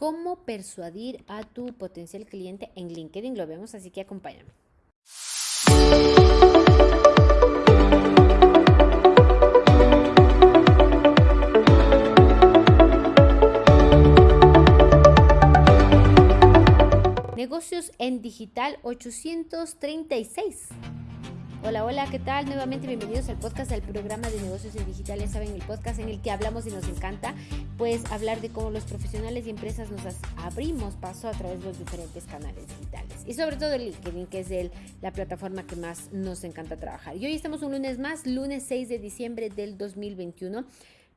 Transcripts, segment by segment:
cómo persuadir a tu potencial cliente en LinkedIn. Lo vemos, así que acompáñame. Negocios en Digital 836. Hola, hola, ¿qué tal? Nuevamente bienvenidos al podcast del programa de negocios en digital. Saben, el podcast en el que hablamos y nos encanta, pues hablar de cómo los profesionales y empresas nos abrimos paso a través de los diferentes canales digitales. Y sobre todo el LinkedIn, que es el, la plataforma que más nos encanta trabajar. Y hoy estamos un lunes más, lunes 6 de diciembre del 2021.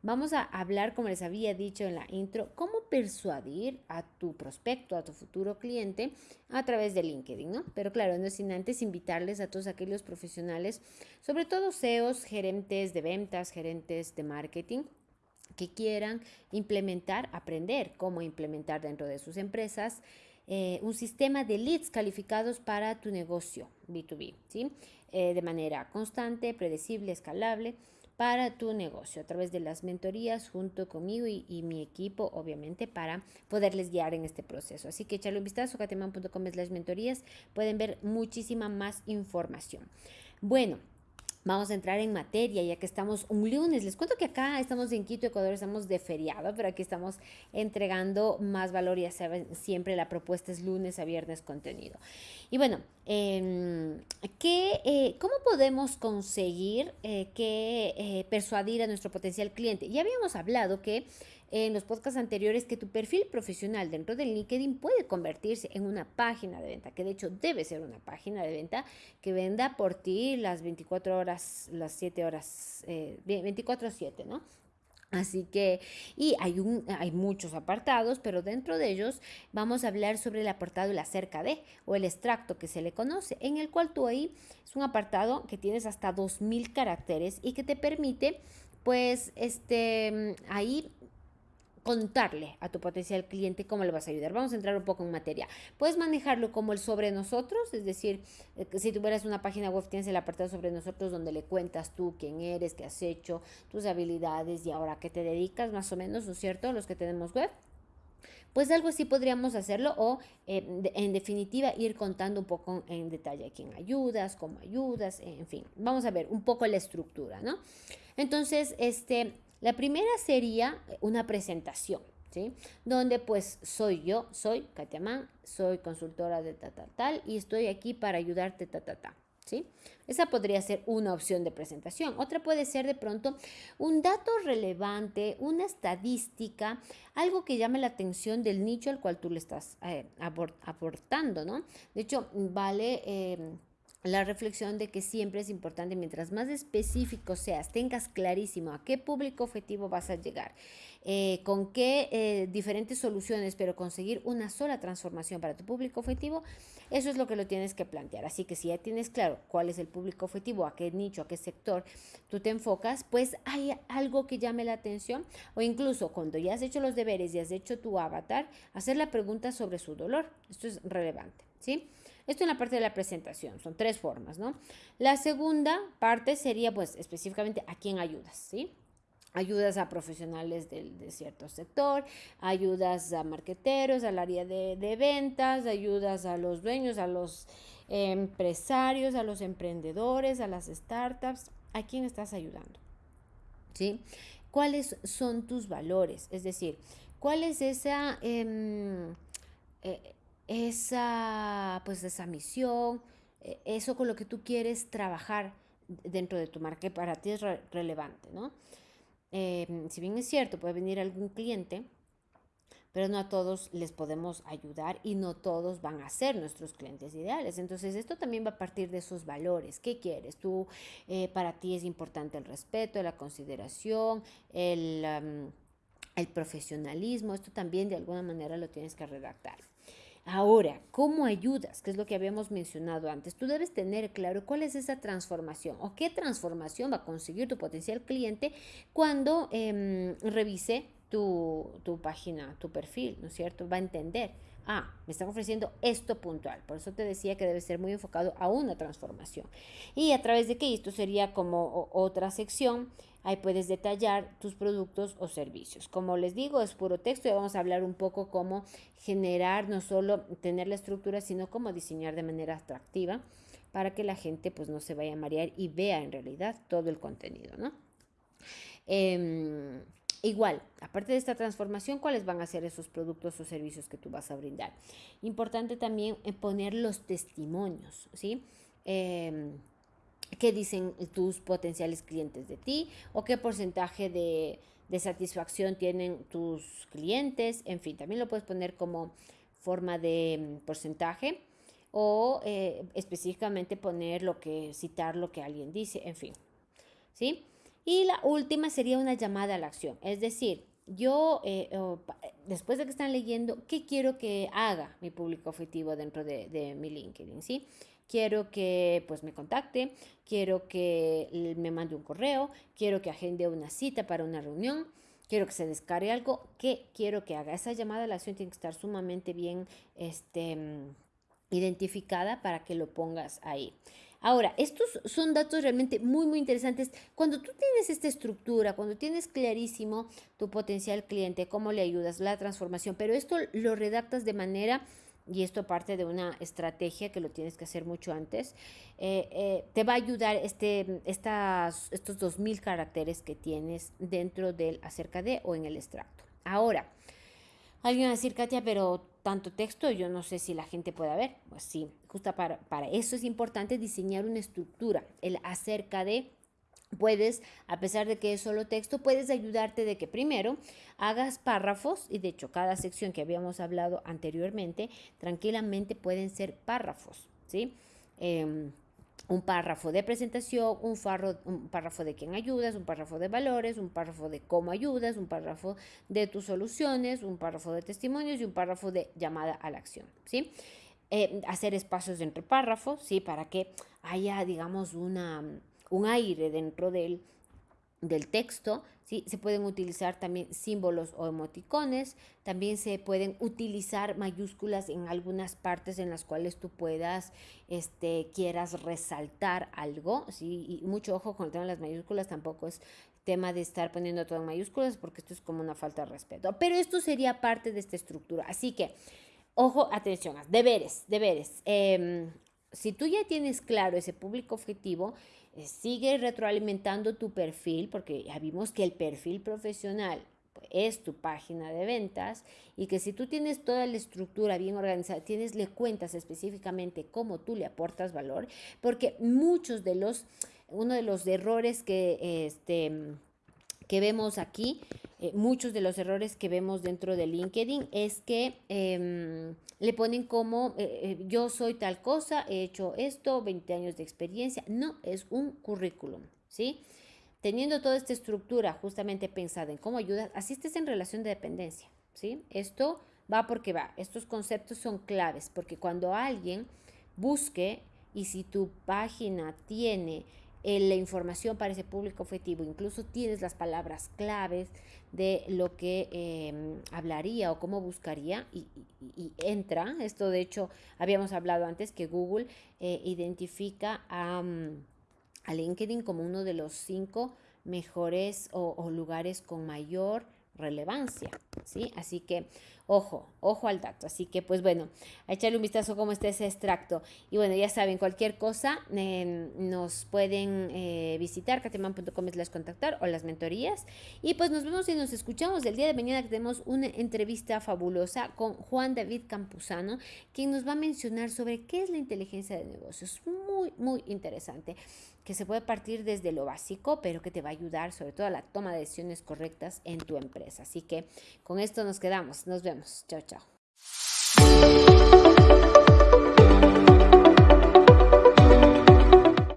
Vamos a hablar, como les había dicho en la intro, cómo persuadir a tu prospecto, a tu futuro cliente a través de LinkedIn, ¿no? Pero claro, no sin antes invitarles a todos aquellos profesionales, sobre todo CEOs, gerentes de ventas, gerentes de marketing, que quieran implementar, aprender cómo implementar dentro de sus empresas eh, un sistema de leads calificados para tu negocio B2B, ¿sí? Eh, de manera constante, predecible, escalable para tu negocio a través de las mentorías junto conmigo y, mi equipo, obviamente, para poderles guiar en este proceso. Así que echarle un vistazo cateman.com slash mentorías, pueden ver muchísima más información. Bueno, Vamos a entrar en materia, ya que estamos un lunes. Les cuento que acá estamos en Quito, Ecuador, estamos de feriado, pero aquí estamos entregando más valor. Ya saben, siempre la propuesta es lunes a viernes contenido. Y bueno, em, eh, ¿cómo podemos conseguir eh, que eh, persuadir a nuestro potencial cliente? Ya habíamos hablado que en los podcasts anteriores que tu perfil profesional dentro del LinkedIn puede convertirse en una página de venta, que de hecho debe ser una página de venta que venda por ti las 24 horas, las 7 horas, 24 a 7, ¿no? Así que, y hay, un, hay muchos apartados, pero dentro de ellos vamos a hablar sobre el apartado el acerca de o el extracto que se le conoce, en el cual tú ahí es un apartado que tienes hasta 2000 caracteres y que te permite, pues, este, ahí contarle a tu potencial cliente cómo le vas a ayudar. Vamos a entrar un poco en materia. Puedes manejarlo como el sobre nosotros, es decir, eh, si tuvieras una página web, tienes el apartado sobre nosotros donde le cuentas tú quién eres, qué has hecho, tus habilidades y ahora qué te dedicas, más o menos, ¿no es cierto? Los que tenemos web. Pues algo así podríamos hacerlo o eh, en definitiva ir contando un poco en detalle a quién ayudas, cómo ayudas, en fin. Vamos a ver un poco la estructura, ¿no? Entonces, este, la primera sería una presentación, ¿sí? Donde pues soy yo, soy Katia Mann, soy consultora de tal, tal, tal y estoy aquí para ayudarte, ta, ta, ta. ¿Sí? Esa podría ser una opción de presentación. Otra puede ser de pronto un dato relevante, una estadística, algo que llame la atención del nicho al cual tú le estás eh, aportando, ¿no? De hecho, vale... Eh, la reflexión de que siempre es importante, mientras más específico seas, tengas clarísimo a qué público objetivo vas a llegar, eh, con qué eh, diferentes soluciones, pero conseguir una sola transformación para tu público objetivo, eso es lo que lo tienes que plantear. Así que si ya tienes claro cuál es el público objetivo, a qué nicho, a qué sector tú te enfocas, pues hay algo que llame la atención o incluso cuando ya has hecho los deberes y has hecho tu avatar, hacer la pregunta sobre su dolor. Esto es relevante, ¿sí? Esto en la parte de la presentación, son tres formas, ¿no? La segunda parte sería, pues, específicamente a quién ayudas, ¿sí? Ayudas a profesionales del, de cierto sector, ayudas a marqueteros, al área de, de ventas, ayudas a los dueños, a los empresarios, a los emprendedores, a las startups. ¿A quién estás ayudando? ¿Sí? ¿Cuáles son tus valores? Es decir, ¿cuál es esa... Eh, eh, esa, pues esa misión, e, eso con lo que tú quieres trabajar dentro de tu marca que para ti es relevante, ¿no? Em, si bien es cierto, puede venir algún cliente, pero no a todos les podemos ayudar y no todos van a ser nuestros clientes ideales. Entonces, esto también va a partir de esos valores. ¿Qué quieres? Tú, eh, para ti es importante el respeto, la consideración, el, el profesionalismo. Esto también de alguna manera lo tienes que redactar. Ahora, ¿cómo ayudas? Que es lo que habíamos mencionado antes. Tú debes tener claro cuál es esa transformación o qué transformación va a conseguir tu potencial cliente cuando em, revise tu, tu página, tu perfil, ¿no es cierto? Va a entender ah, me están ofreciendo esto puntual. Por eso te decía que debe ser muy enfocado a una transformación. Y a través de que esto sería como otra sección, ahí puedes detallar tus productos o servicios. Como les digo, es puro texto y vamos a hablar un poco cómo generar, no solo tener la estructura, sino cómo diseñar de manera atractiva para que la gente pues no se vaya a marear y vea en realidad todo el contenido, ¿no? Em, Igual, aparte de esta transformación, ¿cuáles van a ser esos productos o servicios que tú vas a brindar? Importante también eh, poner los testimonios, ¿sí? Em, ¿Qué dicen tus potenciales clientes de ti? ¿O qué porcentaje de, satisfacción tienen tus clientes? En fin, también lo puedes poner como forma de mm, porcentaje o eh, específicamente poner lo que, citar lo que alguien dice, en fin, ¿sí? Y la última sería una llamada a la acción. Es decir, yo, eh, después de que están leyendo, ¿qué quiero que haga mi público objetivo dentro de, mi LinkedIn? ¿sí? Quiero que pues me contacte, quiero que me mande un correo, quiero que agende una cita para una reunión, quiero que se descargue algo, ¿qué quiero que haga? Esa llamada a la acción tiene que estar sumamente bien este, identificada para que lo pongas ahí. Ahora, estos son datos realmente muy, muy interesantes. Cuando tú tienes esta estructura, cuando tienes clarísimo tu potencial cliente, cómo le ayudas, la transformación, pero esto lo redactas de manera y esto parte de una estrategia que lo tienes que hacer mucho antes, eh, eh, te va a ayudar este, estas, estos 2.000 caracteres que tienes dentro del acerca de o en el extracto. Ahora, alguien va a decir, Katia, pero tanto texto, yo no sé si la gente pueda ver. Pues sí, justo para, para eso es importante diseñar una estructura, el acerca de puedes, a pesar de que es solo texto, puedes ayudarte de que primero hagas párrafos, y de hecho cada sección que habíamos hablado anteriormente, tranquilamente pueden ser párrafos, ¿sí? Em, un párrafo de presentación, un, un párrafo de quién ayudas, un párrafo de valores, un párrafo de cómo ayudas, un párrafo de tus soluciones, un párrafo de testimonios y un párrafo de llamada a la acción, ¿sí? Eh, hacer espacios entre párrafos, ¿sí? Para que haya, digamos, una, un aire dentro del, del texto, ¿sí? Se pueden utilizar también símbolos o emoticones, también se pueden utilizar mayúsculas en algunas partes en las cuales tú puedas, este, quieras resaltar algo, ¿sí? Y mucho ojo con el tema de las mayúsculas, tampoco es tema de estar poniendo todo en mayúsculas porque esto es como una falta de respeto, pero esto sería parte de esta estructura, así que, ojo, atención, deberes, deberes. Em, si tú ya tienes claro ese público objetivo, eh, sigue retroalimentando tu perfil, porque ya vimos que el perfil profesional es tu página de ventas y que si tú tienes toda la estructura bien organizada, tienes, le cuentas específicamente cómo tú le aportas valor, porque muchos de los, uno de los errores que, este, que vemos aquí, eh, muchos de los errores que vemos dentro de LinkedIn es que em, le ponen como eh, eh, yo soy tal cosa, he hecho esto, 20 años de experiencia. No, es un currículum, ¿sí? Teniendo toda esta estructura justamente pensada en cómo ayudar, asistes en relación de dependencia, ¿sí? Esto va porque va. Estos conceptos son claves porque cuando alguien busque y si tu página tiene la información para ese público objetivo, incluso tienes las palabras claves de lo que em, hablaría o cómo buscaría y, entra. Esto de hecho habíamos hablado antes que Google eh, identifica a, mm, a, LinkedIn como uno de los cinco mejores o lugares con mayor relevancia, ¿sí? Así que, ojo, ojo al dato. Así que, pues bueno, a echarle un vistazo cómo está ese extracto. Y bueno, ya saben, cualquier cosa em, nos pueden eh, visitar, cateman.com las contactar o las mentorías. Y pues nos vemos y nos escuchamos el día de mañana que tenemos una entrevista fabulosa con Juan David Campuzano, quien nos va a mencionar sobre qué es la inteligencia de negocios. Muy, muy interesante que se puede partir desde lo básico, pero que te va a ayudar sobre todo a la toma de decisiones correctas en tu empresa. Así que con esto nos quedamos. Nos vemos. symptoms data.